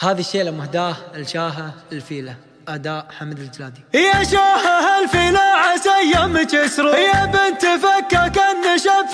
هذه الشيلة مهداة الشاهة الفيلة أداء حمد الجلادي. يا شاهة الفيلة عسى يمك يسرو يا بنت فكك النشب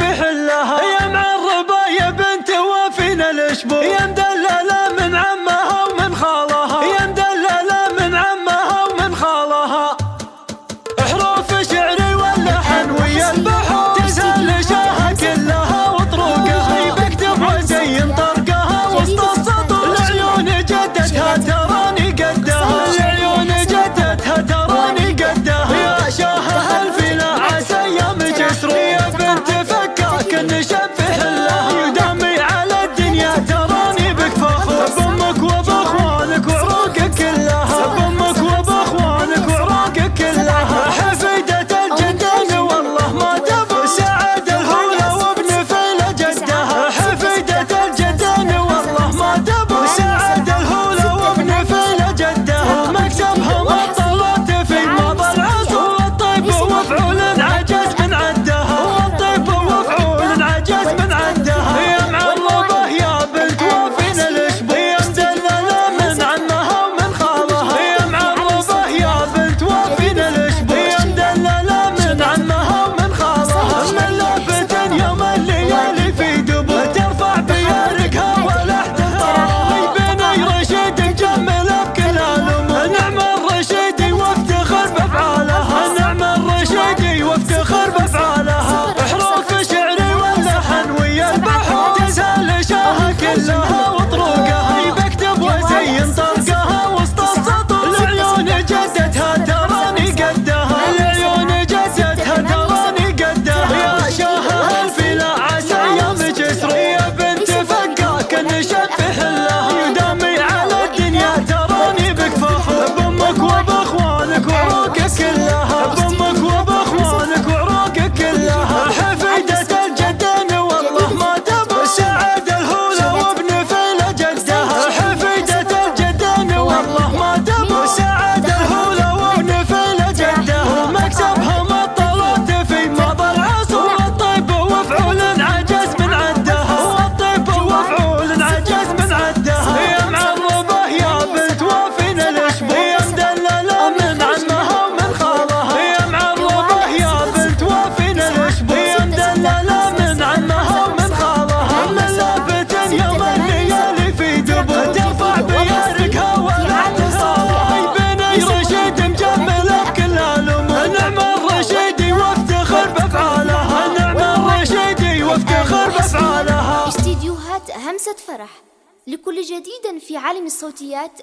همسة فرح لكل جديد في عالم الصوتيات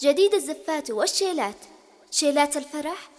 جديد الزفات والشيلات. شيلات الفرح